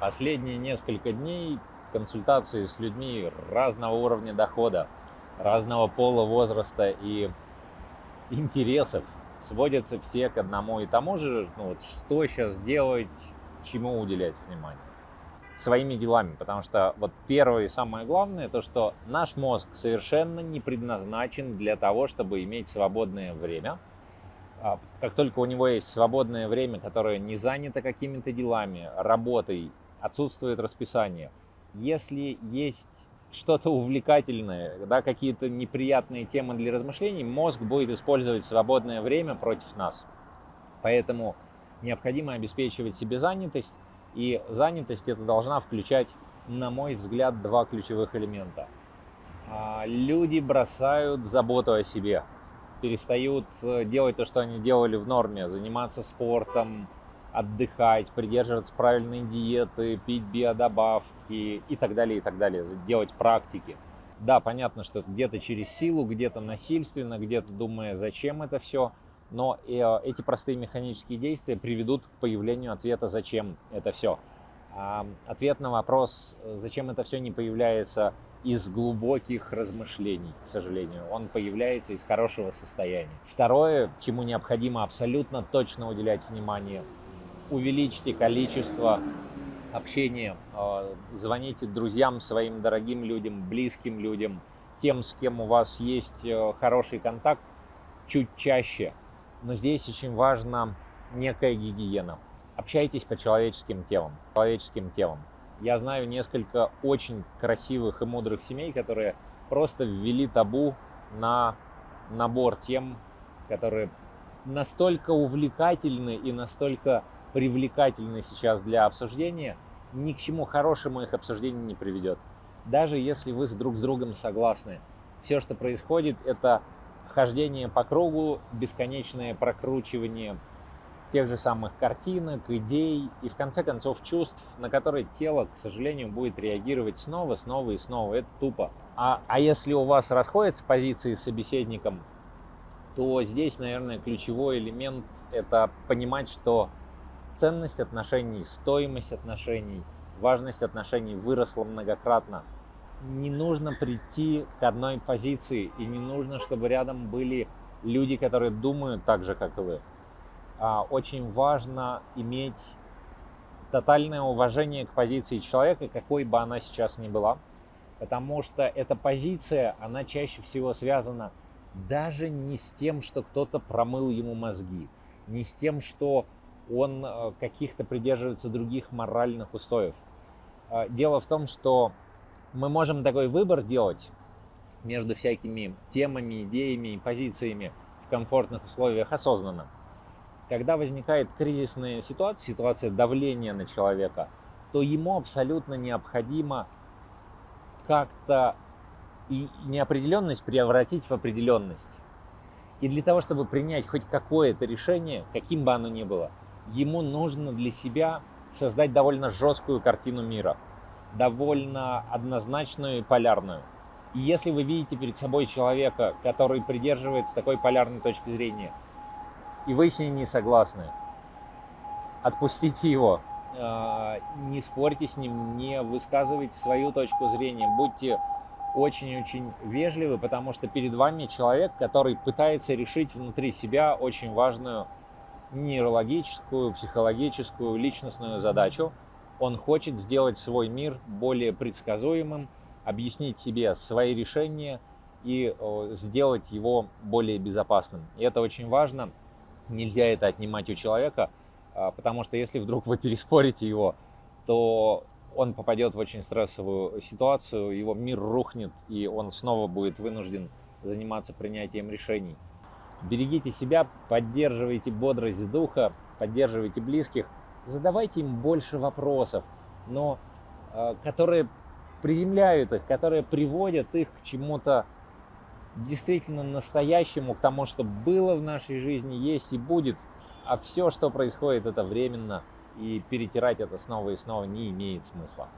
Последние несколько дней консультации с людьми разного уровня дохода, разного пола, возраста и интересов сводятся все к одному и тому же, ну вот что сейчас делать, чему уделять внимание. Своими делами, потому что вот первое и самое главное, то что наш мозг совершенно не предназначен для того, чтобы иметь свободное время. А как только у него есть свободное время, которое не занято какими-то делами, работой, отсутствует расписание, если есть что-то увлекательное, да, какие-то неприятные темы для размышлений, мозг будет использовать свободное время против нас. Поэтому необходимо обеспечивать себе занятость, и занятость это должна включать, на мой взгляд, два ключевых элемента. А, люди бросают заботу о себе, перестают э, делать то, что они делали в норме, заниматься спортом, отдыхать, придерживаться правильной диеты, пить биодобавки и так далее, и так далее, делать практики. Да, понятно, что где-то через силу, где-то насильственно, где-то думая, зачем это все, но э, эти простые механические действия приведут к появлению ответа, зачем это все. А ответ на вопрос, зачем это все не появляется из глубоких размышлений, к сожалению. Он появляется из хорошего состояния. Второе, чему необходимо абсолютно точно уделять внимание, увеличьте количество общения, а, звоните друзьям, своим дорогим людям, близким людям, тем, с кем у вас есть э, хороший контакт, чуть чаще. Но здесь очень важна некая гигиена. Общайтесь по человеческим темам, человеческим темам. Я знаю несколько очень красивых и мудрых семей, которые просто ввели табу на набор тем, которые настолько увлекательны и настолько привлекательны сейчас для обсуждения, ни к чему хорошему их обсуждение не приведет. Даже если вы друг с другом согласны. Все, что происходит, это хождение по кругу, бесконечное прокручивание тех же самых картинок, идей и в конце концов чувств, на которые тело, к сожалению, будет реагировать снова, снова и снова. Это тупо. А, а если у вас расходятся позиции с собеседником, то здесь, наверное, ключевой элемент – это понимать, что ценность отношений, стоимость отношений, важность отношений выросла многократно. Не нужно прийти к одной позиции, и не нужно, чтобы рядом были люди, которые думают так же, как и вы. А, очень важно иметь тотальное уважение к позиции человека, какой бы она сейчас ни была, потому что эта позиция, она чаще всего связана даже не с тем, что кто-то промыл ему мозги, не с тем, что он э, каких-то придерживается других моральных устоев. Э, дело в том, что мы можем такой выбор делать между всякими темами, идеями и позициями в комфортных условиях осознанно. Когда возникает кризисная ситуация, ситуация давления на человека, то ему абсолютно необходимо как-то неопределенность превратить в определенность. И для того, чтобы принять хоть какое-то решение, каким бы оно ни было, ему нужно для себя создать довольно жесткую картину мира, довольно однозначную и полярную. И если вы видите перед собой человека, который придерживается такой полярной точки зрения, и вы с ним не согласны, отпустите его, а, не спорьте с ним, не высказывайте свою точку зрения, будьте очень-очень вежливы, потому что перед вами человек, который пытается решить внутри себя очень важную нейрологическую, психологическую, личностную задачу. Он хочет сделать свой мир более предсказуемым, объяснить себе свои решения и сделать его более безопасным. И это очень важно. Нельзя это отнимать у человека, а, потому что если вдруг вы переспорите его, то он попадет в очень стрессовую ситуацию, его мир рухнет, и он снова будет вынужден заниматься принятием решений. Берегите себя, поддерживайте бодрость духа, поддерживайте близких, задавайте им больше вопросов, но э, которые приземляют их, которые приводят их к чему-то действительно настоящему, к тому, что было в нашей жизни, есть и будет, а все, что происходит, это временно, и перетирать это снова и снова не имеет смысла.